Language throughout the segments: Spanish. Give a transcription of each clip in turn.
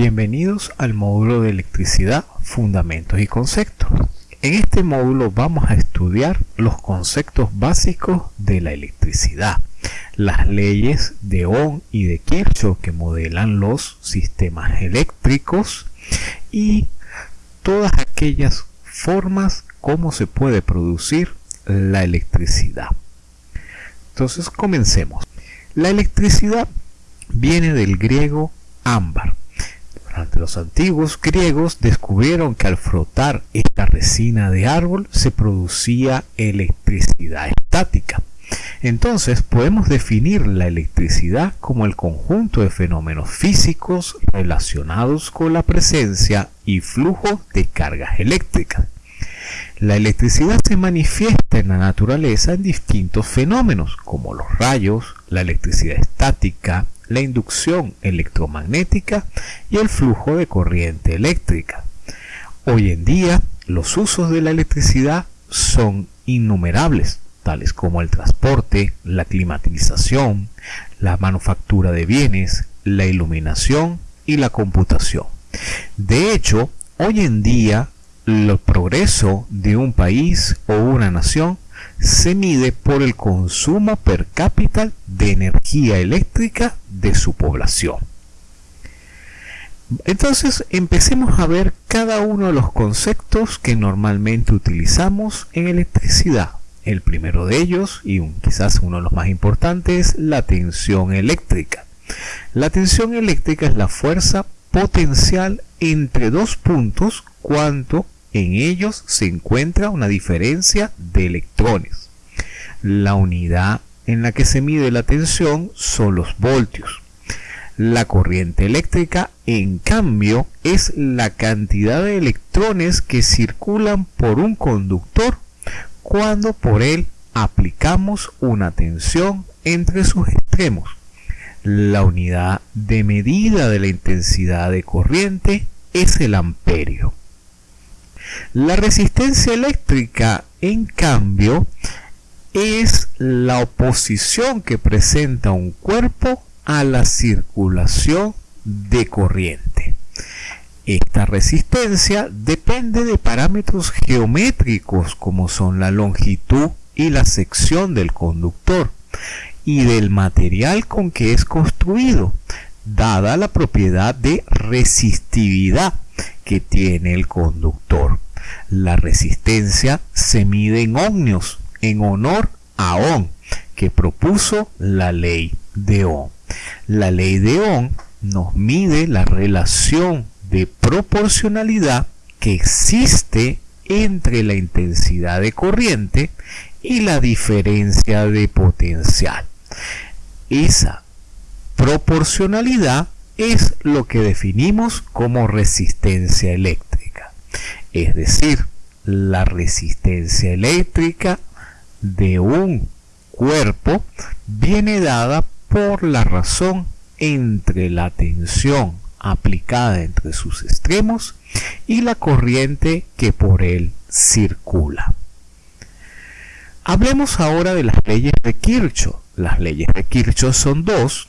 Bienvenidos al módulo de electricidad, fundamentos y conceptos. En este módulo vamos a estudiar los conceptos básicos de la electricidad, las leyes de Ohm y de Kirchhoff que modelan los sistemas eléctricos y todas aquellas formas como se puede producir la electricidad. Entonces comencemos. La electricidad viene del griego ámbar, los antiguos griegos descubrieron que al frotar esta resina de árbol se producía electricidad estática. Entonces podemos definir la electricidad como el conjunto de fenómenos físicos relacionados con la presencia y flujo de cargas eléctricas. La electricidad se manifiesta en la naturaleza en distintos fenómenos como los rayos, la electricidad estática, la inducción electromagnética y el flujo de corriente eléctrica. Hoy en día, los usos de la electricidad son innumerables, tales como el transporte, la climatización, la manufactura de bienes, la iluminación y la computación. De hecho, hoy en día, el progreso de un país o una nación se mide por el consumo per cápita de energía eléctrica de su población. Entonces empecemos a ver cada uno de los conceptos que normalmente utilizamos en electricidad. El primero de ellos, y quizás uno de los más importantes, es la tensión eléctrica. La tensión eléctrica es la fuerza potencial entre dos puntos cuanto en ellos se encuentra una diferencia de electrones. La unidad en la que se mide la tensión son los voltios. La corriente eléctrica, en cambio, es la cantidad de electrones que circulan por un conductor cuando por él aplicamos una tensión entre sus extremos. La unidad de medida de la intensidad de corriente es el amperio. La resistencia eléctrica, en cambio, es la oposición que presenta un cuerpo a la circulación de corriente. Esta resistencia depende de parámetros geométricos como son la longitud y la sección del conductor y del material con que es construido, dada la propiedad de resistividad que tiene el conductor. La resistencia se mide en ohmios en honor a Ohm, que propuso la ley de Ohm. La ley de Ohm nos mide la relación de proporcionalidad que existe entre la intensidad de corriente y la diferencia de potencial. Esa proporcionalidad es lo que definimos como resistencia eléctrica. Es decir, la resistencia eléctrica de un cuerpo viene dada por la razón entre la tensión aplicada entre sus extremos y la corriente que por él circula. Hablemos ahora de las leyes de Kirchhoff. Las leyes de Kirchhoff son dos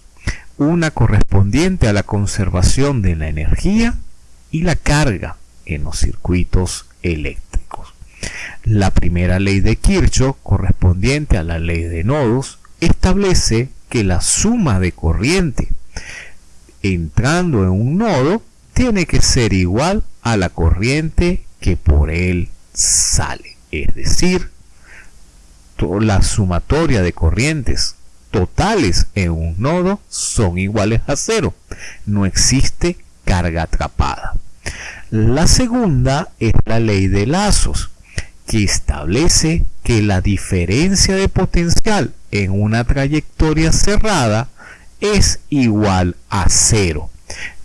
una correspondiente a la conservación de la energía y la carga en los circuitos eléctricos. La primera ley de Kirchhoff, correspondiente a la ley de nodos, establece que la suma de corriente entrando en un nodo tiene que ser igual a la corriente que por él sale. Es decir, la sumatoria de corrientes totales en un nodo son iguales a cero. No existe carga atrapada. La segunda es la ley de lazos, que establece que la diferencia de potencial en una trayectoria cerrada es igual a cero.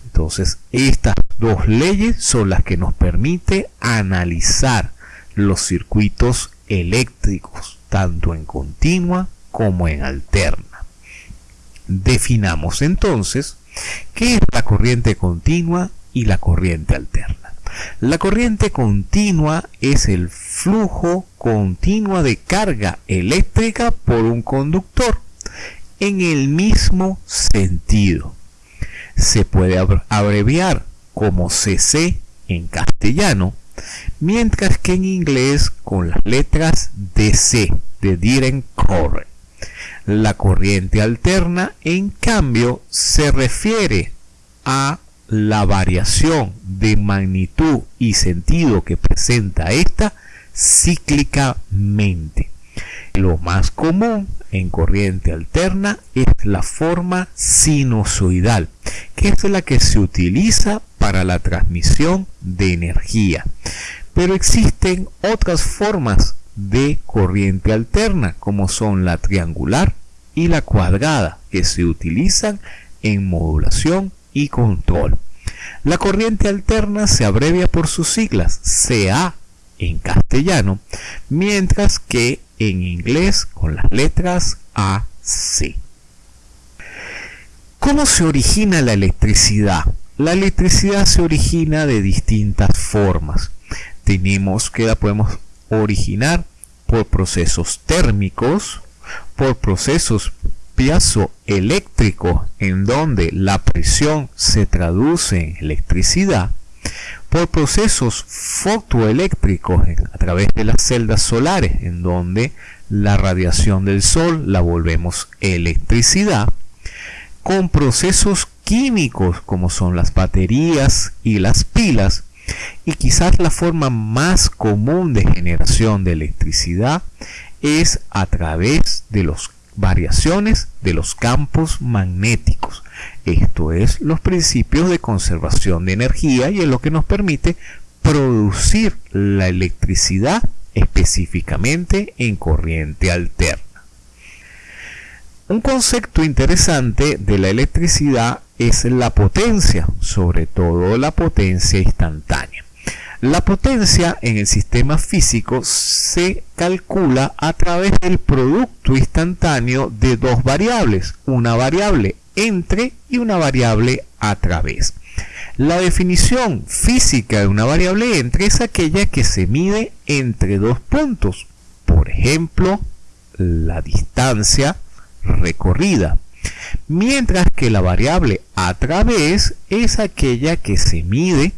Entonces, estas dos leyes son las que nos permite analizar los circuitos eléctricos, tanto en continua como en alterna. Definamos entonces qué es la corriente continua y la corriente alterna. La corriente continua es el flujo continuo de carga eléctrica por un conductor en el mismo sentido. Se puede abreviar como CC en castellano, mientras que en inglés con las letras DC de Direct Current. La corriente alterna, en cambio, se refiere a la variación de magnitud y sentido que presenta esta cíclicamente. Lo más común en corriente alterna es la forma sinusoidal, que es la que se utiliza para la transmisión de energía. Pero existen otras formas de corriente alterna, como son la triangular y la cuadrada, que se utilizan en modulación y control. La corriente alterna se abrevia por sus siglas CA en castellano, mientras que en inglés con las letras AC. ¿Cómo se origina la electricidad? La electricidad se origina de distintas formas. Tenemos que la podemos originar por procesos térmicos, por procesos piezoeléctricos en donde la presión se traduce en electricidad, por procesos fotoeléctricos a través de las celdas solares en donde la radiación del sol la volvemos electricidad, con procesos químicos como son las baterías y las pilas, y quizás la forma más común de generación de electricidad es a través de las variaciones de los campos magnéticos. Esto es los principios de conservación de energía y es lo que nos permite producir la electricidad específicamente en corriente alterna. Un concepto interesante de la electricidad es la potencia, sobre todo la potencia instantánea. La potencia en el sistema físico se calcula a través del producto instantáneo de dos variables, una variable entre y una variable a través. La definición física de una variable entre es aquella que se mide entre dos puntos, por ejemplo, la distancia recorrida mientras que la variable a través es aquella que se mide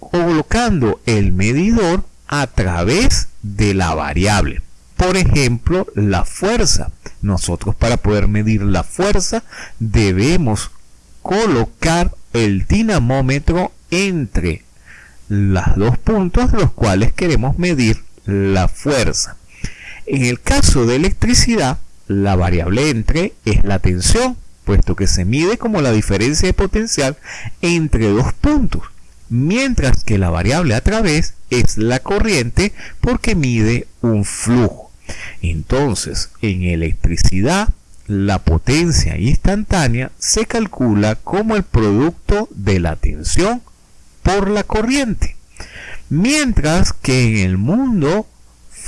colocando el medidor a través de la variable. Por ejemplo, la fuerza. Nosotros para poder medir la fuerza debemos colocar el dinamómetro entre los dos puntos de los cuales queremos medir la fuerza. En el caso de electricidad, la variable entre es la tensión, puesto que se mide como la diferencia de potencial entre dos puntos, mientras que la variable a través es la corriente porque mide un flujo. Entonces, en electricidad, la potencia instantánea se calcula como el producto de la tensión por la corriente, mientras que en el mundo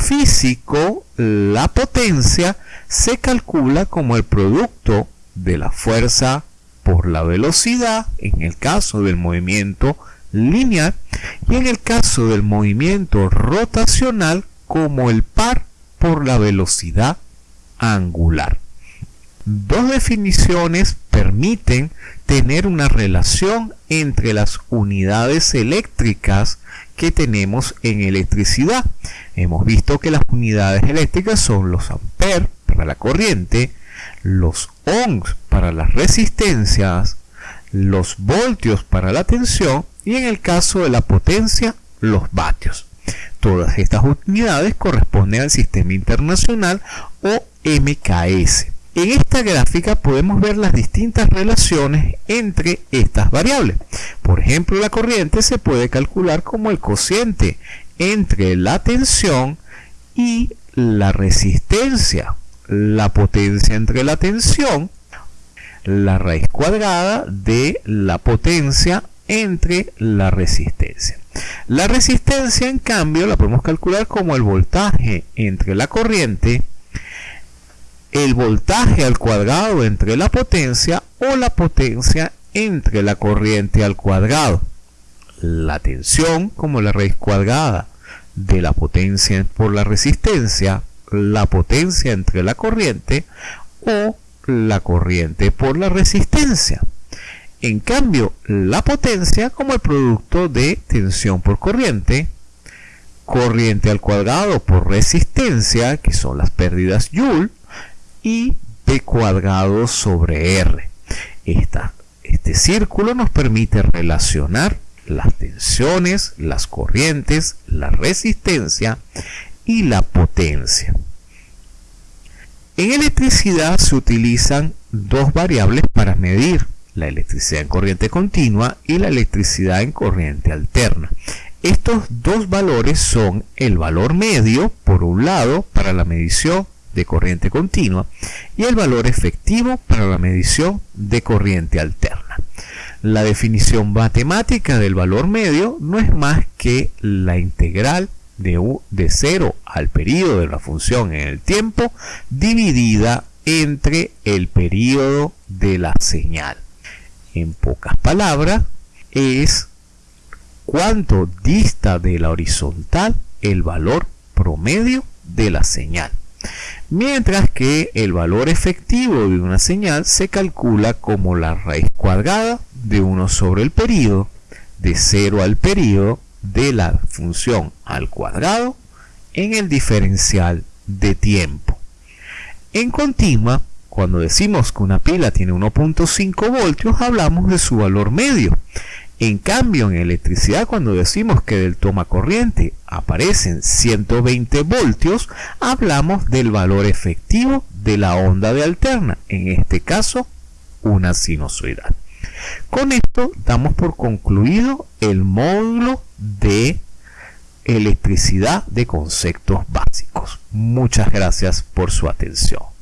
físico la potencia se calcula como el producto de la fuerza por la velocidad en el caso del movimiento lineal y en el caso del movimiento rotacional como el par por la velocidad angular. Dos definiciones permiten tener una relación entre las unidades eléctricas que tenemos en electricidad. Hemos visto que las unidades eléctricas son los amperes para la corriente, los ohms para las resistencias, los voltios para la tensión y en el caso de la potencia, los vatios. Todas estas unidades corresponden al sistema internacional o MKS. En esta gráfica podemos ver las distintas relaciones entre estas variables. Por ejemplo, la corriente se puede calcular como el cociente entre la tensión y la resistencia. La potencia entre la tensión, la raíz cuadrada de la potencia entre la resistencia. La resistencia, en cambio, la podemos calcular como el voltaje entre la corriente el voltaje al cuadrado entre la potencia o la potencia entre la corriente al cuadrado. La tensión como la raíz cuadrada de la potencia por la resistencia, la potencia entre la corriente o la corriente por la resistencia. En cambio, la potencia como el producto de tensión por corriente, corriente al cuadrado por resistencia, que son las pérdidas Joule, y P cuadrado sobre R. este círculo nos permite relacionar las tensiones, las corrientes, la resistencia y la potencia. En electricidad se utilizan dos variables para medir la electricidad en corriente continua y la electricidad en corriente alterna. Estos dos valores son el valor medio, por un lado, para la medición de corriente continua y el valor efectivo para la medición de corriente alterna. La definición matemática del valor medio no es más que la integral de, U, de 0 al periodo de la función en el tiempo dividida entre el periodo de la señal. En pocas palabras, es cuánto dista de la horizontal el valor promedio de la señal. Mientras que el valor efectivo de una señal se calcula como la raíz cuadrada de 1 sobre el periodo, de 0 al periodo de la función al cuadrado en el diferencial de tiempo. En continua, cuando decimos que una pila tiene 1.5 voltios, hablamos de su valor medio. En cambio, en electricidad, cuando decimos que del toma corriente aparecen 120 voltios, hablamos del valor efectivo de la onda de alterna, en este caso, una sinusoidal. Con esto damos por concluido el módulo de electricidad de conceptos básicos. Muchas gracias por su atención.